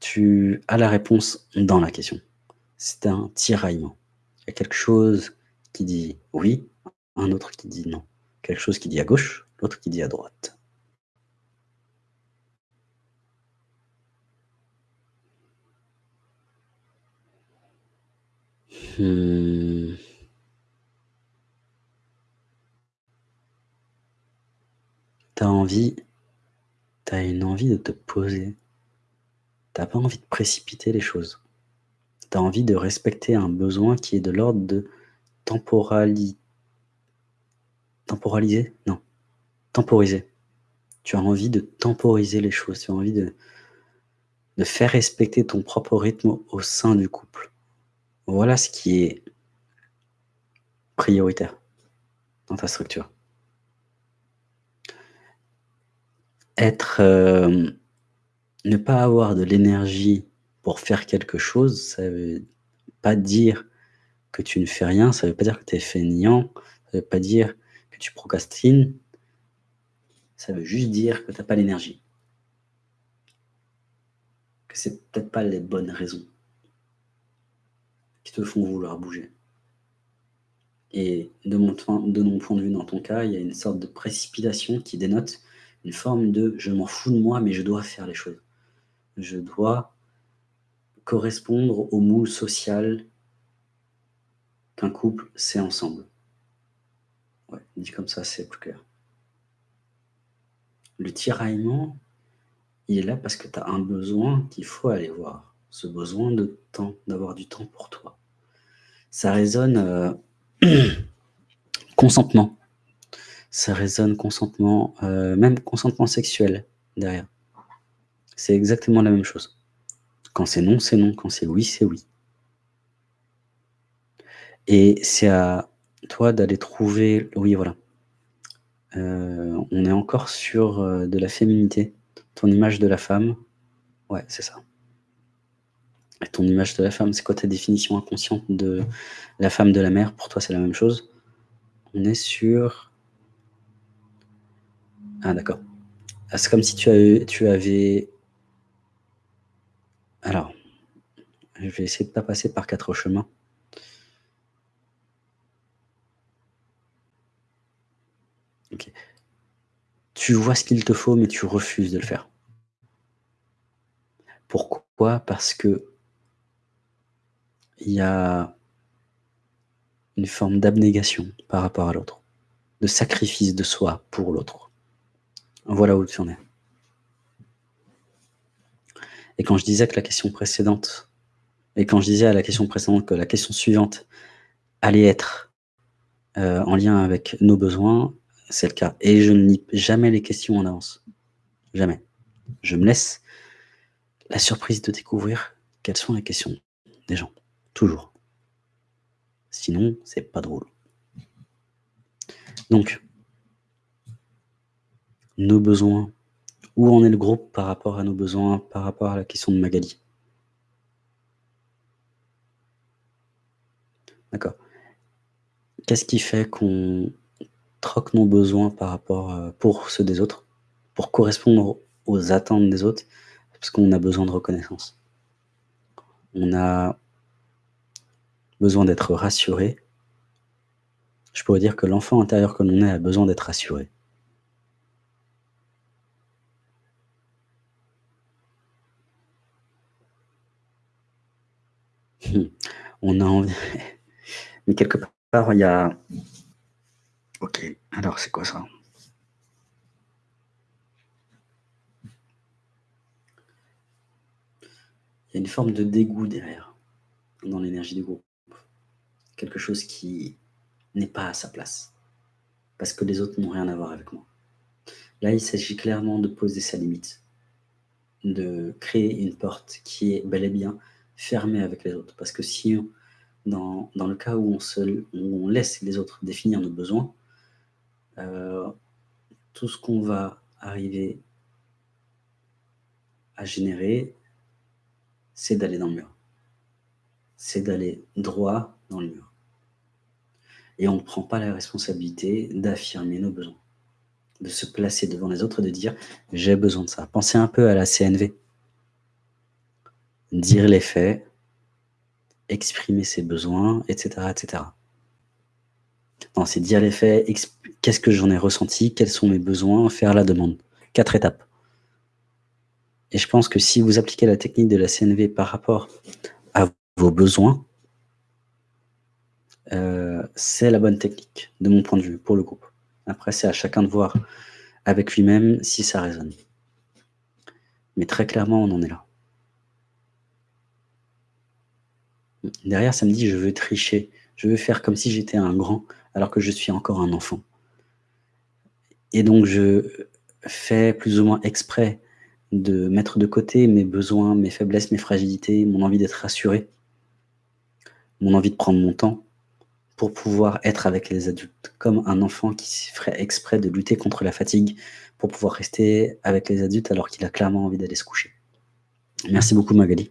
tu as la réponse dans la question. C'est un tiraillement. Il y a quelque chose qui dit oui, un autre qui dit non. Quelque chose qui dit à gauche, l'autre qui dit à droite. Hmm. Tu as envie, tu as une envie de te poser. Tu n'as pas envie de précipiter les choses. Tu as envie de respecter un besoin qui est de l'ordre de temporali... temporaliser? Non, temporiser. Tu as envie de temporiser les choses, tu as envie de, de faire respecter ton propre rythme au sein du couple. Voilà ce qui est prioritaire dans ta structure. Être, euh, ne pas avoir de l'énergie pour faire quelque chose, ça veut pas dire que tu ne fais rien, ça veut pas dire que tu es feignant, ça veut pas dire que tu procrastines, ça veut juste dire que tu n'as pas l'énergie. Que c'est peut-être pas les bonnes raisons qui te font vouloir bouger. Et de mon point de vue, dans ton cas, il y a une sorte de précipitation qui dénote une forme de « je m'en fous de moi, mais je dois faire les choses ». Je dois correspondre au moule social qu'un couple c'est ensemble. Dit comme ça, c'est plus clair. Le tiraillement, il est là parce que tu as un besoin qu'il faut aller voir ce besoin de temps, d'avoir du temps pour toi. Ça résonne euh, consentement. Ça résonne consentement, euh, même consentement sexuel derrière. C'est exactement la même chose. Quand c'est non, c'est non. Quand c'est oui, c'est oui. Et c'est à toi d'aller trouver... Oui, voilà. Euh, on est encore sur de la féminité. Ton image de la femme. Ouais, c'est ça ton image de la femme, c'est quoi ta définition inconsciente de la femme de la mère? Pour toi, c'est la même chose. On est sur... Ah, d'accord. Ah, c'est comme si tu avais... Alors, je vais essayer de ne pas passer par quatre chemins. Tu vois ce qu'il te faut, mais tu refuses de le faire. Pourquoi? Parce que il y a une forme d'abnégation par rapport à l'autre, de sacrifice de soi pour l'autre. Voilà où tu en es. Et quand je disais que la question précédente, et quand je disais à la question précédente que la question suivante allait être euh, en lien avec nos besoins, c'est le cas. Et je ne lis jamais les questions en avance. Jamais. Je me laisse la surprise de découvrir quelles sont les questions des gens. Toujours. Sinon, c'est pas drôle. Donc, nos besoins. Où en est le groupe par rapport à nos besoins, par rapport à la question de Magali? D'accord. Qu'est-ce qui fait qu'on troque nos besoins par rapport euh, pour ceux des autres, pour correspondre aux attentes des autres, parce qu'on a besoin de reconnaissance. On a besoin d'être rassuré, je pourrais dire que l'enfant intérieur que l'on est a besoin d'être rassuré. On a envie... Mais quelque part, il y a... Ok, alors c'est quoi ça Il y a une forme de dégoût derrière, dans l'énergie du groupe quelque chose qui n'est pas à sa place, parce que les autres n'ont rien à voir avec moi. Là, il s'agit clairement de poser sa limite, de créer une porte qui est bel et bien fermée avec les autres. Parce que si, dans, le cas où on laisse les autres définir nos besoins, euh, tout ce qu'on va arriver à générer, c'est d'aller dans le mur. C'est d'aller droit dans le mur et on ne prend pas la responsabilité d'affirmer nos besoins, de se placer devant les autres et de dire « j'ai besoin de ça ». Pensez un peu à la CNV. dire les faits, exprimer ses besoins, etc. etc. Non, c'est dire les faits, qu'est-ce que j'en ai ressenti, quels sont mes besoins, faire la demande. Quatre étapes. Et je pense que si vous appliquez la technique de la CNV par rapport à vos besoins, euh, c'est la bonne technique, de mon point de vue, pour le groupe. Après, c'est à chacun de voir avec lui-même si ça résonne. Mais très clairement, on en est là. Derrière, ça me dit, je veux tricher. Je veux faire comme si j'étais un grand, alors que je suis encore un enfant. Et donc, je fais plus ou moins exprès de mettre de côté mes besoins, mes faiblesses, mes fragilités, mon envie d'être rassuré, mon envie de prendre mon temps, pour pouvoir être avec les adultes, comme un enfant qui ferait exprès de lutter contre la fatigue pour pouvoir rester avec les adultes alors qu'il a clairement envie d'aller se coucher. Merci beaucoup Magali.